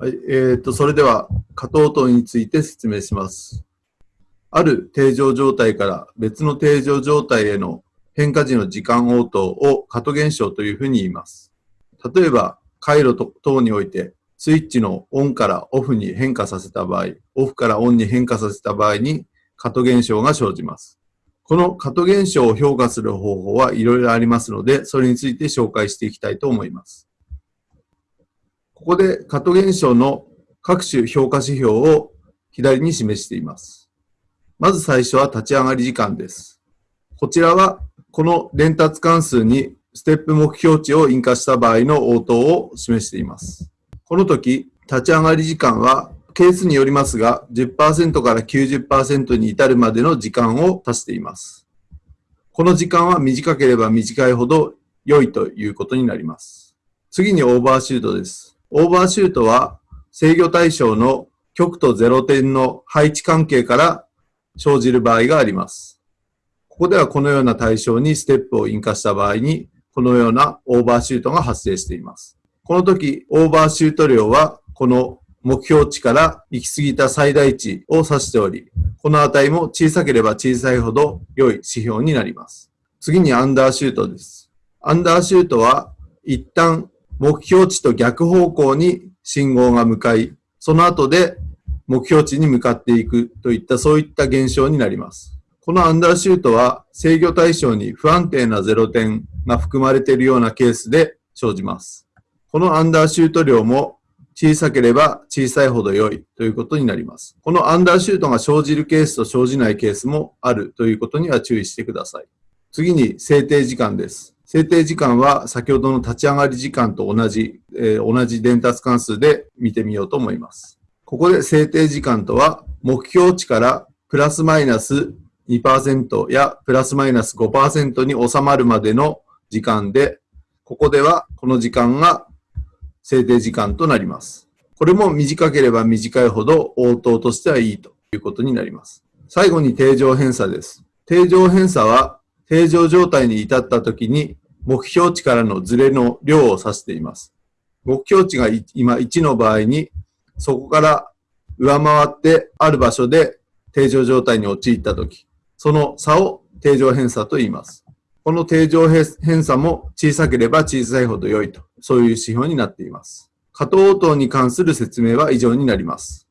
はい、えー、と、それでは、加藤等について説明します。ある定常状態から別の定常状態への変化時の時間応答を加藤現象というふうに言います。例えば、回路等において、スイッチのオンからオフに変化させた場合、オフからオンに変化させた場合に、加藤現象が生じます。この加藤現象を評価する方法はいろいろありますので、それについて紹介していきたいと思います。ここで加藤現象の各種評価指標を左に示しています。まず最初は立ち上がり時間です。こちらはこの伝達関数にステップ目標値を印下した場合の応答を示しています。この時、立ち上がり時間はケースによりますが、10%から90%に至るまでの時間を足しています。この時間は短ければ短いほど良いということになります。次にオーバーシュートです。オーバーシュートは制御対象の極と0点の配置関係から生じる場合があります。ここではこのような対象にステップを印下した場合に、このようなオーバーシュートが発生しています。この時、オーバーシュート量はこの目標値から行き過ぎた最大値を指しており、この値も小さければ小さいほど良い指標になります。次にアンダーシュートです。アンダーシュートは一旦目標値と逆方向に信号が向かい、その後で目標値に向かっていくといったそういった現象になります。このアンダーシュートは制御対象に不安定な0点が含まれているようなケースで生じます。このアンダーシュート量も小さければ小さいほど良いということになります。このアンダーシュートが生じるケースと生じないケースもあるということには注意してください。次に制定時間です。制定時間は先ほどの立ち上がり時間と同じ、えー同じ伝達関数で見てみようと思います。ここで制定時間とは目標値からプラスマイナス2%やプラスマイナス5%に収まるまでの時間で、ここではこの時間が制定時間となります。これも短ければ短いほど応答としてはいいということになります。最後に定常偏差です。定常偏差は定常状態に至った時に目標値からのズレの量を指しています。目標値が今1の場合にそこから上回ってある場所で定常状態に陥った時、その差を定常偏差と言います。この定常偏差も小さければ小さいほど良いと、そういう指標になっています。加藤応答に関する説明は以上になります。